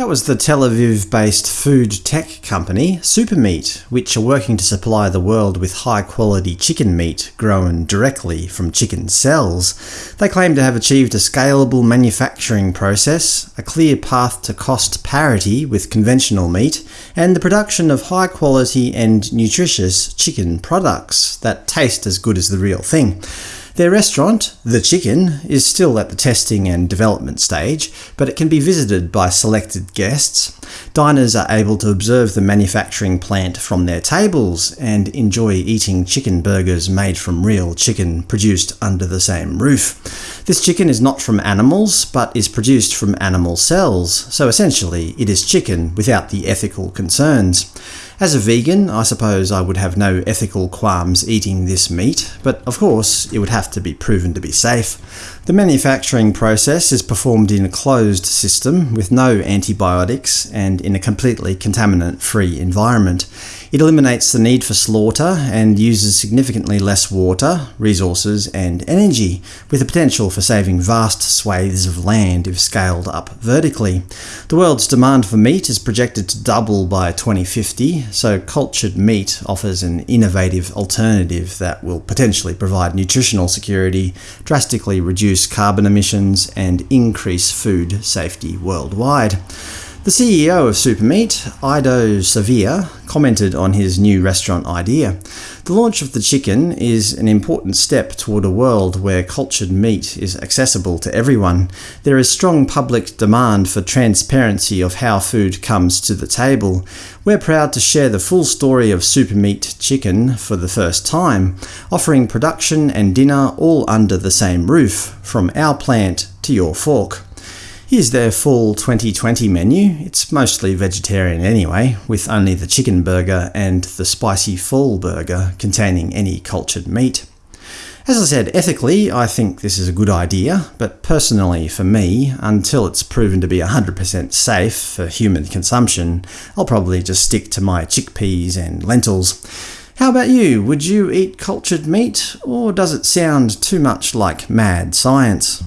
That was the Tel Aviv-based food tech company Supermeat, which are working to supply the world with high-quality chicken meat grown directly from chicken cells. They claim to have achieved a scalable manufacturing process, a clear path to cost parity with conventional meat, and the production of high-quality and nutritious chicken products that taste as good as the real thing. Their restaurant, The Chicken, is still at the testing and development stage, but it can be visited by selected guests. Diners are able to observe the manufacturing plant from their tables and enjoy eating chicken burgers made from real chicken produced under the same roof. This chicken is not from animals, but is produced from animal cells, so essentially it is chicken without the ethical concerns. As a vegan, I suppose I would have no ethical qualms eating this meat, but of course it would have to be proven to be safe. The manufacturing process is performed in a closed system with no antibiotics and in a completely contaminant-free environment. It eliminates the need for slaughter and uses significantly less water, resources and energy, with the potential for saving vast swathes of land if scaled up vertically. The world's demand for meat is projected to double by 2050, so cultured meat offers an innovative alternative that will potentially provide nutritional security, drastically reduce carbon emissions, and increase food safety worldwide. The CEO of Supermeat, Ido Savir, commented on his new restaurant idea. The launch of the chicken is an important step toward a world where cultured meat is accessible to everyone. There is strong public demand for transparency of how food comes to the table. We're proud to share the full story of Supermeat chicken for the first time, offering production and dinner all under the same roof, from our plant to your fork. Here's their full 2020 menu. It's mostly vegetarian anyway, with only the chicken burger and the spicy full burger containing any cultured meat. As I said, ethically I think this is a good idea, but personally for me, until it's proven to be 100% safe for human consumption, I'll probably just stick to my chickpeas and lentils. How about you? Would you eat cultured meat, or does it sound too much like mad science?